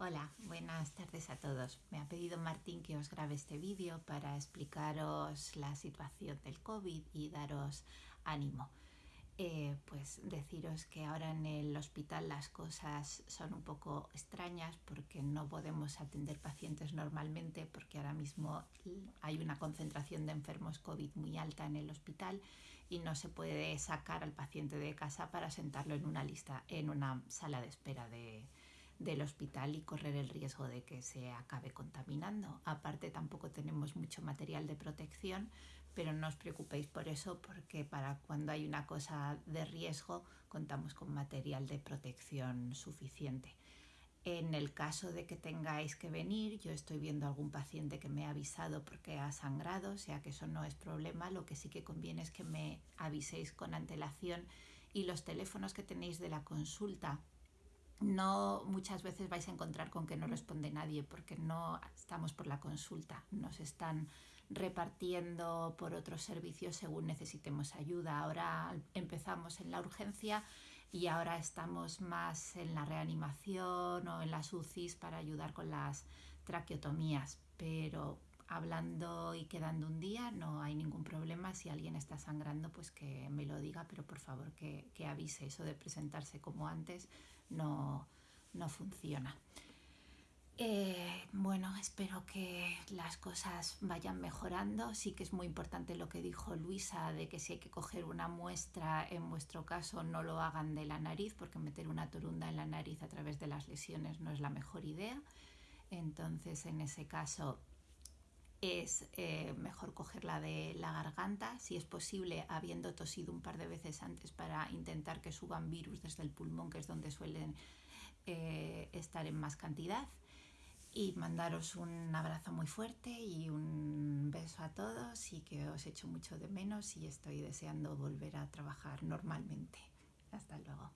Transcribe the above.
Hola, buenas tardes a todos. Me ha pedido Martín que os grabe este vídeo para explicaros la situación del COVID y daros ánimo. Eh, pues deciros que ahora en el hospital las cosas son un poco extrañas porque no podemos atender pacientes normalmente porque ahora mismo hay una concentración de enfermos COVID muy alta en el hospital y no se puede sacar al paciente de casa para sentarlo en una lista, en una sala de espera de, del hospital y correr el riesgo de que se acabe contaminando. Aparte tampoco tenemos mucho material de protección, pero no os preocupéis por eso porque para cuando hay una cosa de riesgo contamos con material de protección suficiente. En el caso de que tengáis que venir, yo estoy viendo algún paciente que me ha avisado porque ha sangrado, o sea que eso no es problema. Lo que sí que conviene es que me aviséis con antelación y los teléfonos que tenéis de la consulta no muchas veces vais a encontrar con que no responde nadie porque no estamos por la consulta, nos están repartiendo por otros servicios según necesitemos ayuda. Ahora empezamos en la urgencia y ahora estamos más en la reanimación o en las UCIs para ayudar con las traqueotomías, pero hablando y quedando un día no hay ningún problema. Si alguien está sangrando, pues que me lo diga, pero por favor que, que avise. Eso de presentarse como antes no, no funciona. Eh, bueno, espero que las cosas vayan mejorando. Sí que es muy importante lo que dijo Luisa de que si hay que coger una muestra, en vuestro caso no lo hagan de la nariz, porque meter una torunda en la nariz a través de las lesiones no es la mejor idea. Entonces, en ese caso, es eh, mejor cogerla de la garganta, si es posible, habiendo tosido un par de veces antes para intentar que suban virus desde el pulmón, que es donde suelen eh, estar en más cantidad. Y mandaros un abrazo muy fuerte y un beso a todos y que os echo mucho de menos y estoy deseando volver a trabajar normalmente. Hasta luego.